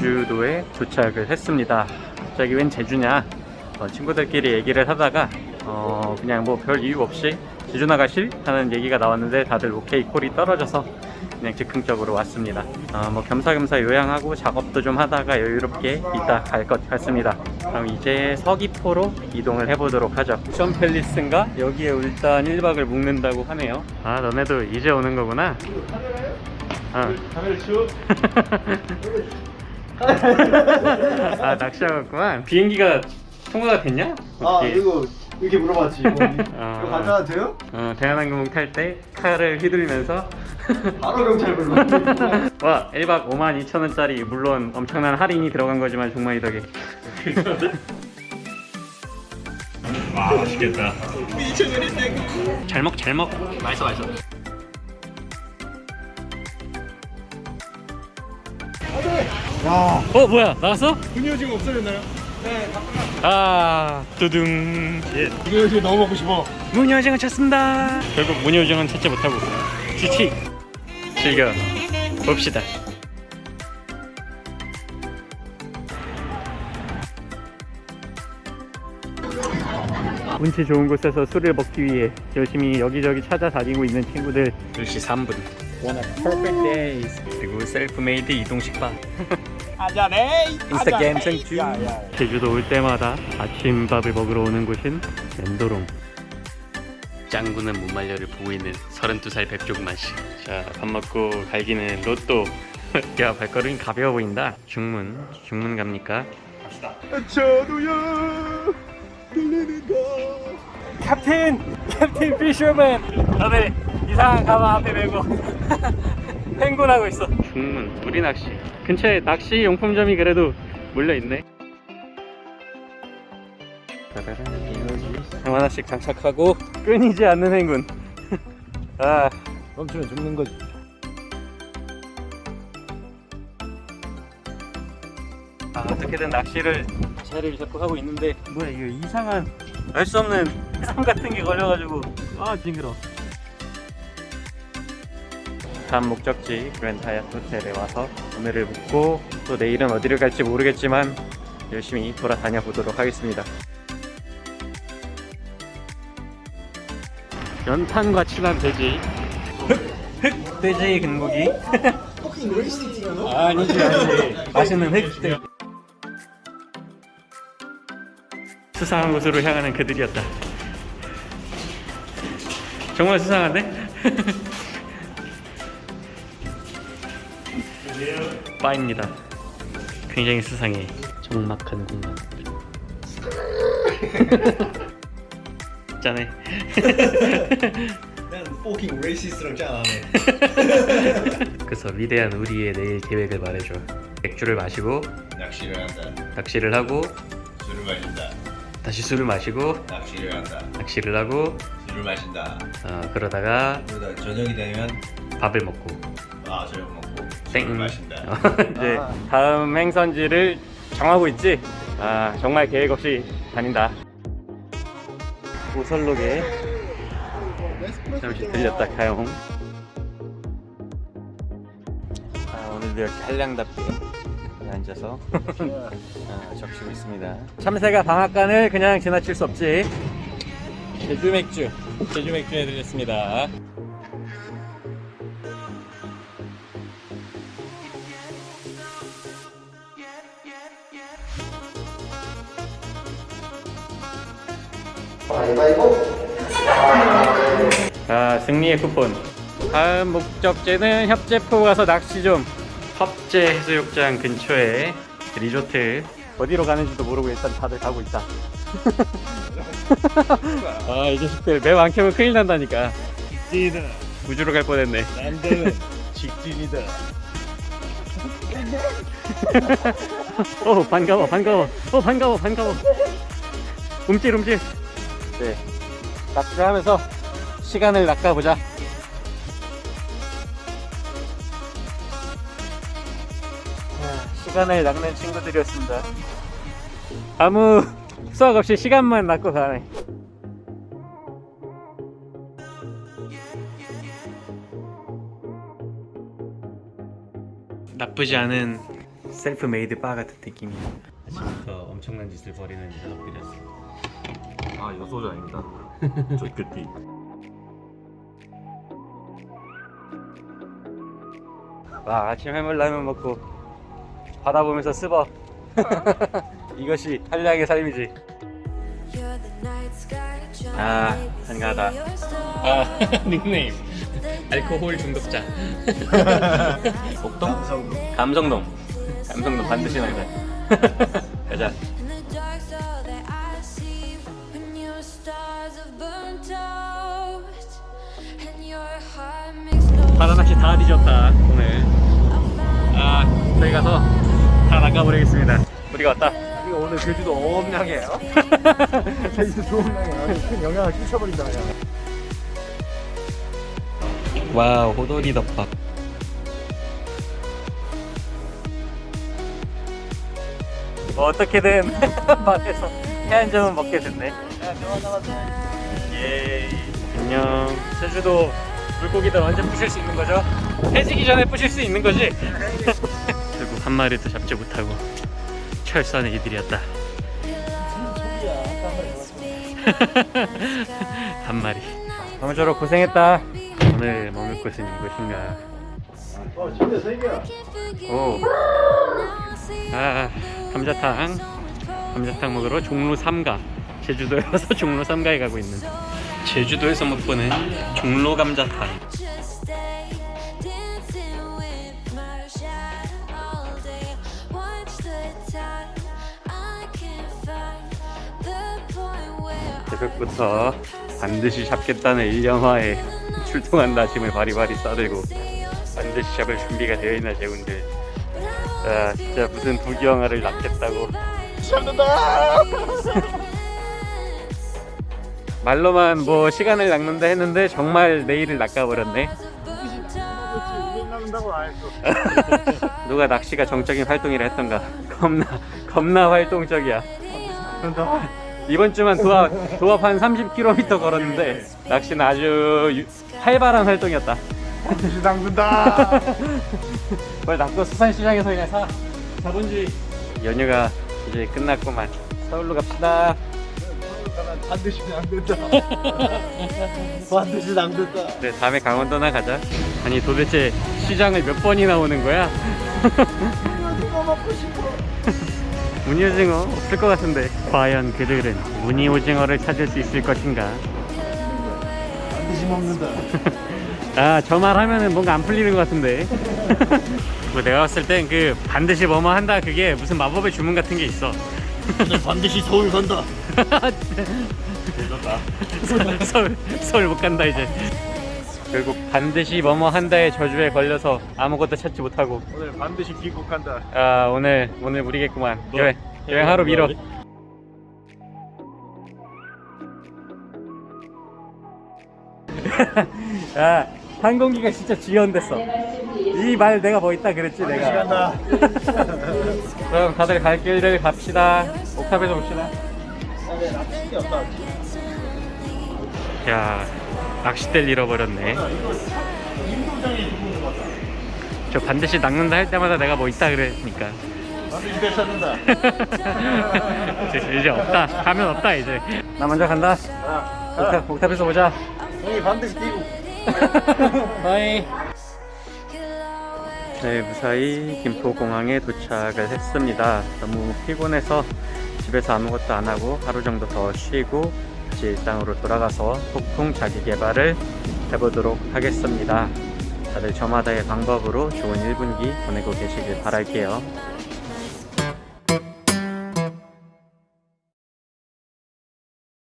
제주도에 도착을 했습니다. 갑자기 웬 제주냐? 어, 친구들끼리 얘기를 하다가 어, 그냥 뭐 별 이유 없이 제주 나가실? 하는 얘기가 나왔는데 다들 오케이 콜이 떨어져서 그냥 즉흥적으로 왔습니다. 어, 뭐 겸사겸사 요양하고 작업도 좀 하다가 여유롭게 이따 갈 것 같습니다. 그럼 이제 서귀포로 이동을 해보도록 하죠. 션 팰리스인가? 여기에 일단 1박을 묵는다고 하네요. 아 너네도 이제 오는 거구나. 어. 아 낚시하겠구만. 비행기가 통과가 됐냐? 아 어떻게? 이거 이렇게 물어봤지. 뭐, 아. 이거 가져가도 돼요? 어, 대한항공 탈 때 칼을 휘둘면서 바로 경찰 불러. 와 1박 5만 2천 원짜리 물론 엄청난 할인이 들어간 거지만 종만이 덕에 와 맛있겠다 잘먹 잘먹 맛있어 맛있어 야, 어 뭐야? 나왔어? 분유 지금 없어졌나요? 네, 아 두둥. 예. 지금 너무 먹고 싶어. 무늬오징어 찾습니다. 결국 무늬오징어는 찾지 못하고 지치 즐겨 봅시다. 운치 좋은 곳에서 술을 먹기 위해 열심히 여기저기 찾아다니고 있는 친구들. 2시 3분 One of perfect days 그리고 셀프메이드 이동식바 아자네. 인스타그램 생주 제주도 올 때마다 아침밥을 먹으러 오는 곳인 멘도롱 짱구는 무말려를 보고 있는 32살 백종만 씨. 자, 밥 먹고 갈기는 로또. 야, 발걸음이 가벼워 보인다. 중문, 중문 갑니까? 저도요. 들리는가. 캡틴! 캡틴 피셔맨! 다들 이상한 가방 앞에 메고 행군하고 있어. 중문, 우리 낚시. 근처에 낚시 용품점이 그래도 몰려있네. 형 하나씩 장착하고 끊이지 않는 행군. 아, 멈추면 죽는 거지. 아, 어떻게든 낚시를 자리를 잡고 하고 있는데 뭐야 이거 이상한 알 수 없는 상 같은 게 걸려가지고 아 징그러 다음 목적지 그랜드 하얏 호텔에 와서 오늘을 묵고 또 내일은 어디를 갈지 모르겠지만 열심히 돌아다녀 보도록 하겠습니다. 연탄과 친한 돼지. 흑 돼지 근무기. 포킹 레이싱 찍어 아니지 아니지. 맛있는 획들 수상한 곳으로 향하는 그들이었다. 정말 수상한데? 바입니다 굉장히 수상해 적막한 공간 짠해 난 fucking racist랑 짠하네. 그래서 위대한 우리의 내일 계획을 말해줘 맥주를 마시고 낚시를 한다. 낚시를 하고 술을 마신다. 다시 술을 마시고 낚시를 한다. 낚시를 하고 술을 마신다. 어, 그러다가 그러다 저녁이 되면 밥을 먹고 아 저녁 먹고 땡. 이제 다음 행선지를 정하고 있지? 아 정말 계획 없이 다닌다. 오설록에 잠시 들렸다 가용. 아, 오늘도 역시 한량답게 앉아서 아, 적시고 있습니다. 참새가 방앗간을 그냥 지나칠 수 없지. 제주 맥주 제주 맥주 해드렸습니다 자 승리의 쿠폰. 다음 목적지는 협재포 가서 낚시 좀. 협재 해수욕장 근처에 리조트. 어디로 가는지도 모르고 일단 다들 가고 있다. 아 이 자식들 맵 안 켜면 큰일 난다니까. 찌다. 우주로 갈 뻔했네. 난들 직진이다. 어 반가워 반가워. 어 반가워 반가워. 움찔 움찔 네. 낚시를 하면서 시간을 낚아보자. 아, 시간을 낚는 친구들이었습니다. 아무 수학 없이 시간만 낚고 가네. 나쁘지 않은 셀프 메이드 바 같은 느낌이야 아침부터 엄청난 짓을 벌이는 녀석들이었어 아 여소자 아닙니다. 저 그띠. 와 아침 해물라면 먹고 바다 보면서 스버. 이것이 한량의 삶이지. 아 한가하다. 아 닉네임. 알코올 중독자. 목동? 감성동. 감성동 반드시 나가 가자 바다낚시 다 뒤졌다 오늘. 아 저희 가서 다 낚아버리겠습니다. 우리가 왔다? 이거 오늘 제주도 어업량이에요. 제주도 좋은 량이에요. 큰 영향을 끼쳐버린다 그냥. wow 호돌이 덮밥. 뭐 어떻게든 바다에서 회한 점은 먹게 됐네. 예 안녕. 제주도 물고기들 언제 부실 수 있는 거죠? 해지기 전에 부실 수 있는 거지? 결국 한 마리도 잡지 못하고 철수하는 이들이었다. 한 마리. 아무쪼록 고생했다. 오늘 머물 곳은 이곳인가? 어 진짜 세 개야. 오. 아, 감자탕. 감자탕 먹으러 종로 3가 제주도에 와서 종로 3가에 가고 있는 제주도에서 먹보는 종로 감자탕 새벽부터 반드시 잡겠다는 일념하에 출동한 다짐을 바리바리 싸들고 반드시 잡을 준비가 되어 있나 재훈들. 아 진짜 무슨 부귀영화를 낳겠다고. 잡는다. 말로만 뭐 시간을 낚는다 했는데 정말 내일을 낚아버렸네. 누가 낚시가 정적인 활동이라 했던가. 겁나 겁나 활동적이야. 이번 주만 도합, 도합 한 30km 걸었는데 낚시는 아주 유- 활발한 활동이었다. 반드시 담근다. 뭘 낚고 수산시장에서 그냥 사. 자본주의 연휴가 이제 끝났구만. 서울로 갑시다 반드시 담근다. 반드시 담근다. 그래 다음에 강원도나 가자 아니 도대체 시장을 몇 번이나 오는 거야? 누가 먹고 싶어? 오징어 없을 것 같은데 과연 그들은 무늬 오징어를 찾을 수 있을 것인가 반드시 먹는다. 아 저 말 하면은 뭔가 안 풀리는 것 같은데 뭐 내가 봤을 땐 그 반드시 뭐뭐 한다 그게 무슨 마법의 주문 같은 게 있어 오늘 반드시 서울 간다. 서울, 서울, 서울 못 간다 이제. 결국 반드시 뭐뭐 한다의 저주에 걸려서 아무것도 찾지 못하고. 오늘 반드시 귀국한다. 아 오늘 오늘 무리겠구만. 여행 여행 하루 미뤄. 야 항공기가 진짜 지연됐어. 이 말 내가 뭐 있다 그랬지 내가. 간다. 그럼 다들 갈 길들 갑시다. 옥탑에서 봅시다 야 낚싯대를 잃어버렸네. 저 반드시 낚는다 할 때마다 내가 뭐 있다 찾는다. 이제, 이제 없다. 가면 없다 이제. 나 먼저 간다. 옥탑, 옥탑에서 보자. 형이 반드시 귀국. bye. 네 무사히 김포공항에 도착을 했습니다. 너무 피곤해서 집에서 아무것도 안 하고 하루 정도 더 쉬고 다시 일상으로 돌아가서 폭풍 자기 개발을 해보도록 하겠습니다. 다들 저마다의 방법으로 좋은 1분기 보내고 계시길 바랄게요